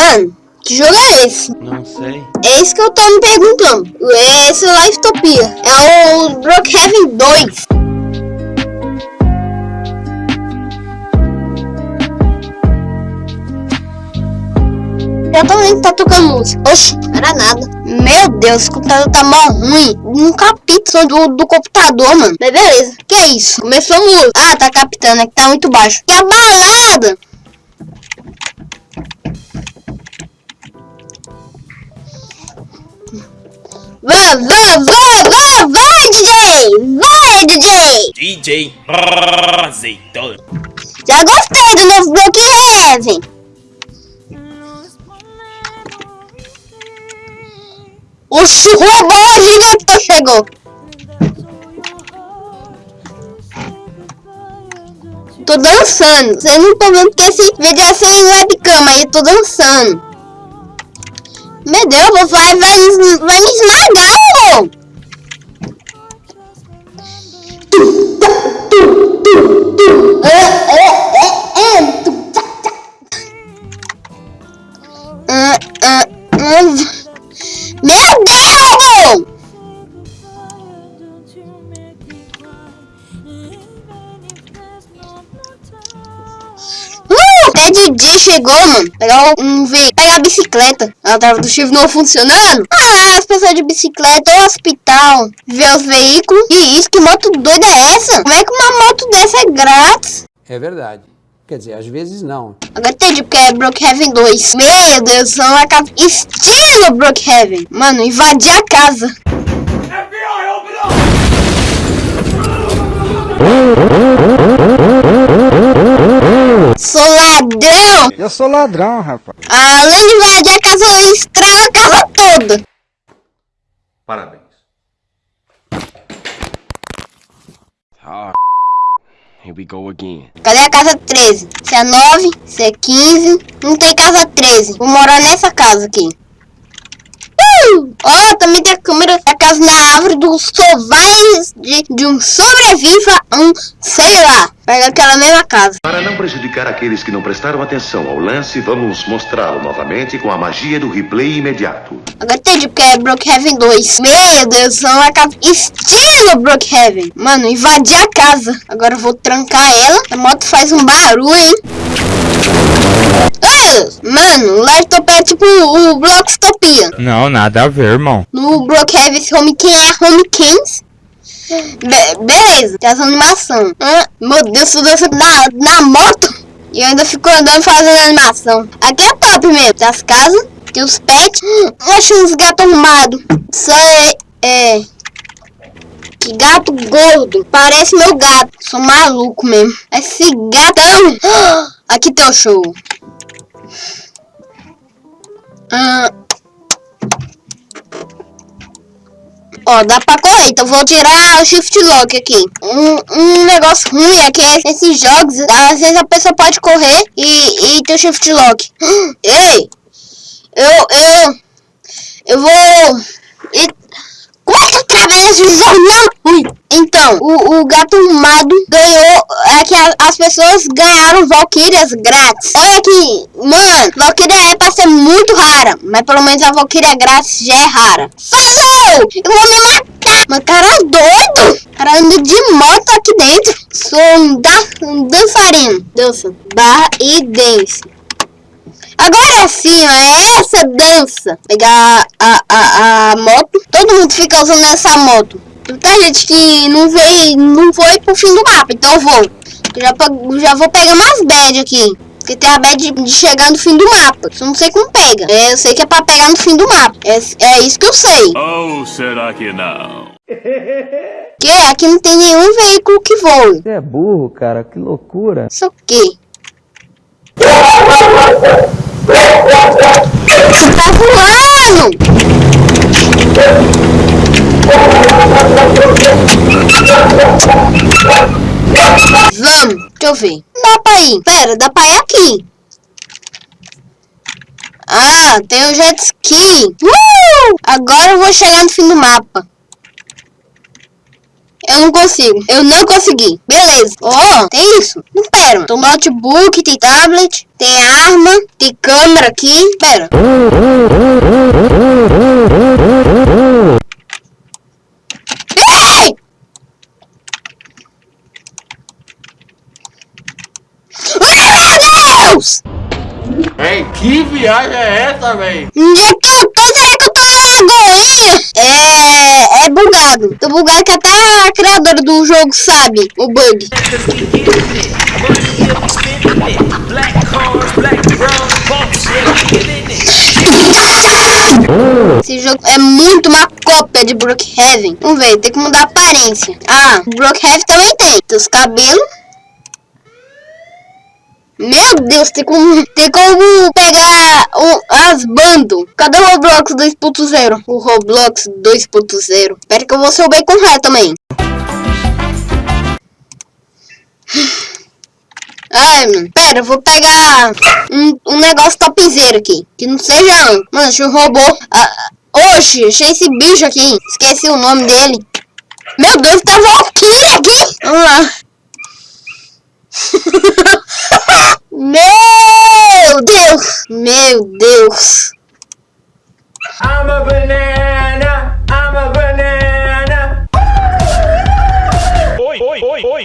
Mano, que jogo é esse? Não sei. É isso que eu tô me perguntando. Esse é Livetopia. É o Brookhaven 2. Eu também tá tocando música. Oxi, não era nada. Meu Deus, o computador tá mó ruim. Um capítulo do, do computador, mano. Mas beleza. Que é isso? Começou a música. Ah, tá captando, é que tá muito baixo. Que a balada! Vai, vai, vai, vai, vai, DJ! Vai, DJ! DJ Azeitona. Já gostei do novo Brookhaven. Oxi, o robô gigante chegou. Tô dançando. Vocês não estão vendo que esse vídeo é sem webcam, aí tô dançando. Meu Deus, vai, vai, vai me esmagar, amor. É, é, é. Meu Deus! Didi chegou, mano. Pegar um veículo. Pegar a bicicleta. Ela tava do chifre não funcionando. Ah, as pessoas de bicicleta ou hospital. Ver os veículos. E isso, que moto doida é essa? Como é que uma moto dessa é grátis? É verdade. Quer dizer, às vezes não. Agora entendi porque é Brookhaven 2. Meu Deus, são uma casa estilo Brookhaven. Mano, invadir a casa. Sou ladrão. Eu sou ladrão, rapaz. Além de invadir a casa, eu estrago a casa toda. Parabéns. Here we go again. Cadê a casa 13? Se é 9, se é 15. Não tem casa 13. Vou morar nessa casa aqui. Uh! Ó, também tem a câmera da casa na árvore dos sovais de, de um sobreviva um, sei lá. Pega aquela mesma casa. Para não prejudicar aqueles que não prestaram atenção ao lance, vamos mostrá-lo novamente com a magia do replay imediato. Agora entendi porque é Brookhaven 2. Meu Deus, são uma casa estilo Brookhaven. Mano, invadi a casa. Agora eu vou trancar ela. A moto faz um barulho, hein? Ah, mano, o laptop é tipo o Blockstopia. Não, nada a ver, irmão. No Brookhaven, esse Home Ken é Home Kens. Be beleza, tem as animação. Ah, meu Deus, tudo isso na, na moto. E eu ainda fico andando fazendo animação. Aqui é top mesmo. Tem as casas, tem os pets. Hum, achei uns gatos arrumados. Isso é, é... Que gato gordo. Parece meu gato. Sou maluco mesmo. Esse gatão. Aqui tem o show. Ah. Ó, dá pra correr, então vou tirar o shift lock aqui. Um, um negócio ruim é que esses jogos, às vezes a pessoa pode correr e, e ter o shift lock. Ei! Eu, eu, eu vou... E, como é que eu! Ui. Então, o, o gato ganhou... É que a, as pessoas ganharam Valkyrias grátis. Olha aqui, mano, Valkyria é pra ser muito rara. Mas pelo menos a Valkyria grátis já é rara. Falou! Eu vou me matar! Mas cara doido! Cara anda de moto aqui dentro. Sou um, da, um dançarino. Dança. Barra e dance. Agora sim, é essa dança. Pegar a, a, a moto. Todo mundo fica usando essa moto. Tem gente que não veio, não foi pro fim do mapa, então eu vou. Já, já vou pegar umas bad aqui. Porque tem a bad de, de chegar no fim do mapa. Isso eu não sei como pega. É, eu sei que é pra pegar no fim do mapa. É, é isso que eu sei. Ou será que não? Que aqui não tem nenhum veículo que voe. Você é burro, cara. Que loucura. Isso o quê? Você tá voando! Vamos, deixa eu ver. Dá pra ir. Pera, dá pra ir aqui. Ah, tem o jet ski. Uh! Agora eu vou chegar no fim do mapa. Eu não consigo. Eu não consegui. Beleza. Ó, tem isso. Não, pera. Tem notebook, tem tablet, tem arma, tem câmera aqui. Pera. Ei! Ai, meu Deus! Ei, que viagem é essa, velho? Onde é que eu tô? Será que eu tô na lagoinha? É... é bugado. Tô bugado que até a criadora do jogo sabe o bug. Esse jogo é muito uma cópia de Brookhaven. Vamos ver, tem que mudar a aparência. Ah, Brookhaven também tem. Tem os cabelos. Meu Deus, tem como, tem como pegar o, as bandos. Cadê o Roblox 2.0? O Roblox 2.0. Espera que eu vou ser o Bacon Ré também. Ai, mano. Pera, eu vou pegar um, um negócio topzera aqui. Que não seja... Mano, um robô. Ah, oxe, achei esse bicho aqui. Esqueci o nome dele. Meu Deus, tá Valkyrie aqui. Vamos lá. Meu Deus! Meu Deus! I'm a banana, I'm a banana. Oi, oi, oi, oi.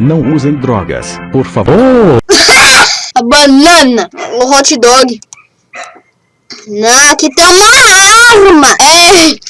Não usem drogas, por favor. A banana! O hot dog! Não, aqui tem uma arma! É!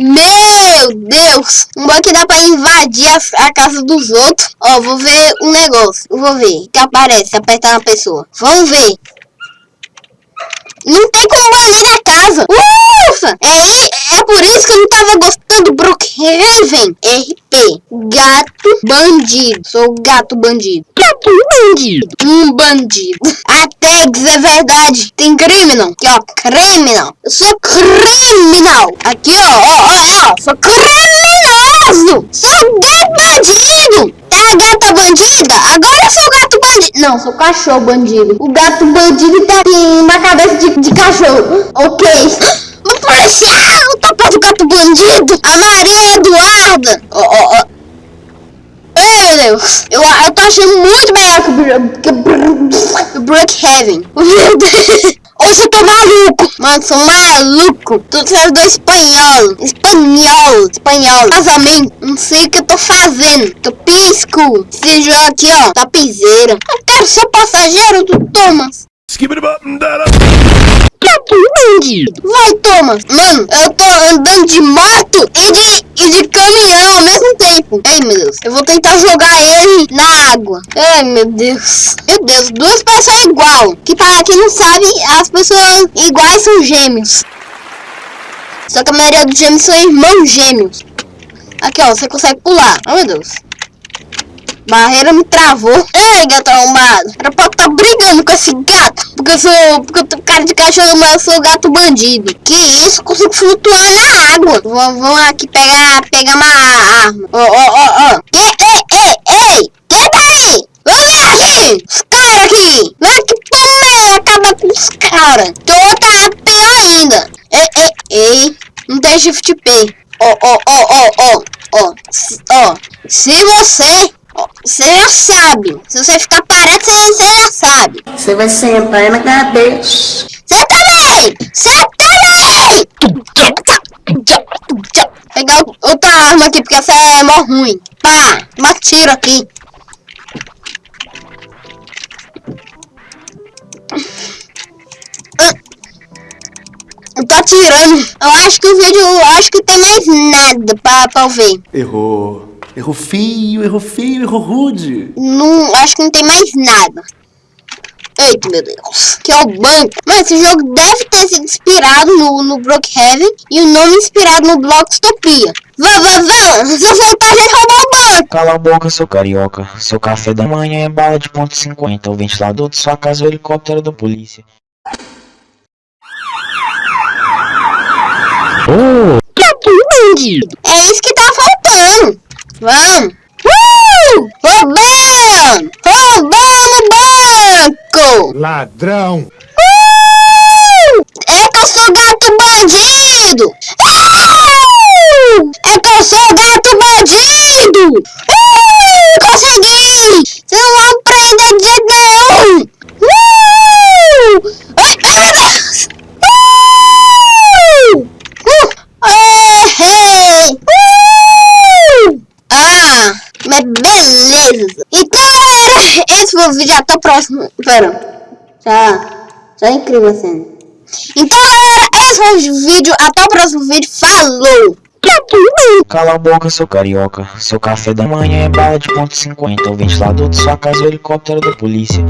Meu Deus! Um bom que dá pra invadir a, a casa dos outros. Ó, vou ver um negócio. Vou ver. Que aparece, apertar na pessoa. Vamos ver. Não tem como banir a casa. Ufa! É, é por isso que eu não tava gostando do Brookhaven. RP. Gato bandido. Sou gato bandido. Gato bandido. Um bandido. A tags é verdade. Tem criminal. Aqui, ó. Criminal. Eu sou criminal. Aqui, ó. Ó, ó, ó. Sou criminoso. Sou gato bandido. Tá, gata bandida? Agora eu sou gato. Não, sou cachorro bandido. O gato bandido tá uma cabeça de, de cachorro. Ok. O policial, o tapa do gato bandido. A Maria Eduarda. Ó, ó, ó. Ai, meu Deus. Eu, eu tô achando muito melhor que que o Brookhaven. Meu Deus. Hoje eu tô maluco. Mano, sou maluco. Tudo servidor espanhol. Espanhol. Espanhol. Casamento. Não sei o que eu tô fazendo. Tô pisco. Esse jogo aqui, ó. Tapizeira. Eu quero ser passageiro do Thomas. Vai, Thomas. Mano, eu tô andando de moto e de, e de caminhão ao mesmo tempo. Ai, meu Deus. Eu vou tentar jogar ele Ai, meu Deus. Meu Deus, duas pessoas igual. Que para quem não sabe, as pessoas iguais são gêmeos. Só que a maioria dos gêmeos são irmãos gêmeos. Aqui, ó. Você consegue pular. Oh, meu Deus. Barreira me travou. Ei, gato arrombado. Era pra estar brigando com esse gato. Porque eu sou. Porque eu tenho cara de cachorro, mas eu sou gato bandido. Que isso? Consigo flutuar na água. Vamos, aqui pegar, pegar uma arma. Ó, ó, ó, ó. Que, ei, ei, ei. Quem tá ver aqui. Os caras aqui. É que também acaba com os caras. Que outra pior ainda. Ei, ei, ei. Não tem shift P. Ó, ó, ó, ó, ó. Ó, ó. Se você Você já sabe. Se você ficar parado, você, já sabe. Você vai sentar na cabeça. Você também! Você também! Pegar o- outra arma aqui, porque essa é mó ruim. Pá, uma tiro aqui. Atirando. Eu acho que o vídeo, eu acho que tem mais nada pra, pra eu ver. Errou. Errou feio, errou feio, errou rude. Não, acho que não tem mais nada. Eita, meu Deus. Que é o banco. Mas esse jogo deve ter sido inspirado no, no Brookhaven e o nome inspirado no Blockstopia. Vá, vá, vá. Se eu voltar, a gente roubar o banco. Cala a boca, seu carioca. Seu café da manhã é bala de ponto .50. O ventilador de sua casa é o helicóptero da polícia. É isso que tá faltando. Vamos. Uh! Roubando! Roubando o banco! Ladrão. Uh! É que eu sou gato bandido! Ah! Eu sou gato bandido! Uh, consegui! Vocês não vão prender de jeito nenhum! Uh! Ai, ai, meu Deus! Uh! Uh! Errei! Uh! Ah, mas beleza! Então, galera, esse foi o vídeo. Até o próximo. Pera. Já é incrível a cena. Então, galera, esse foi o vídeo. Até o próximo vídeo. Falou! Cala a boca, seu carioca. Seu café da manhã é bala de ponto .50. O ventilador de sua casa é o helicóptero da polícia.